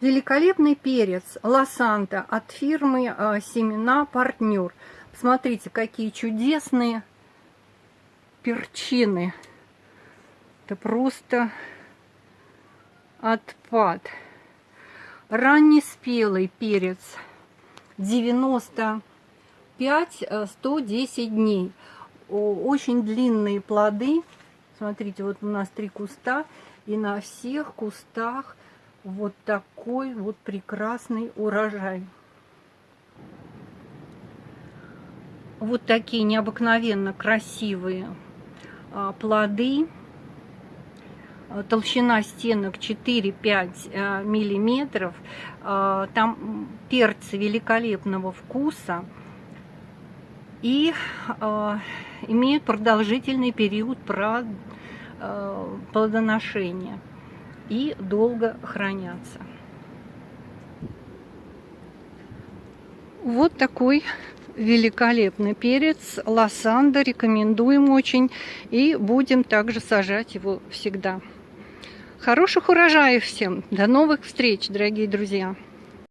Великолепный перец Лосанта от фирмы э, Семена Партнер. Посмотрите, какие чудесные перчины. Это просто отпад. Раннеспелый перец 95-110 э, дней. Очень длинные плоды. Смотрите, вот у нас три куста. И на всех кустах вот такой вот прекрасный урожай. Вот такие необыкновенно красивые а, плоды. Толщина стенок 4-5 а, миллиметров. А, там перцы великолепного вкуса. И имеют продолжительный период плодоношения и долго хранятся. Вот такой великолепный перец лосанда. Рекомендуем очень. И будем также сажать его всегда. Хороших урожаев всем. До новых встреч, дорогие друзья.